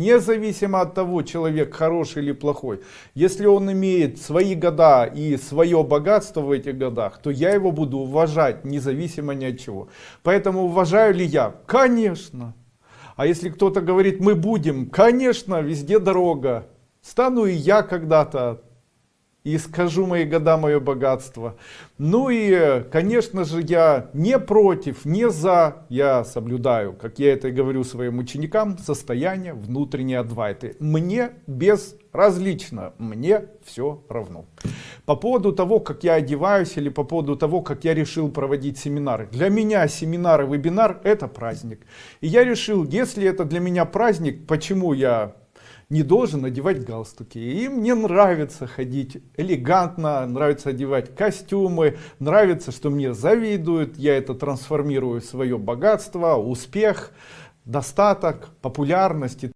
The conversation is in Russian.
Независимо от того, человек хороший или плохой, если он имеет свои года и свое богатство в этих годах, то я его буду уважать, независимо ни от чего. Поэтому уважаю ли я? Конечно. А если кто-то говорит, мы будем, конечно, везде дорога. Стану и я когда-то и скажу мои года мое богатство. Ну и конечно же я не против не за я соблюдаю как я это и говорю своим ученикам состояние внутренней адвайты. Мне безразлично мне все равно. По поводу того как я одеваюсь или по поводу того как я решил проводить семинары. Для меня семинары вебинар это праздник. И я решил если это для меня праздник почему я не должен одевать галстуки. И мне нравится ходить элегантно, нравится одевать костюмы, нравится, что мне завидуют, я это трансформирую в свое богатство, успех, достаток, популярность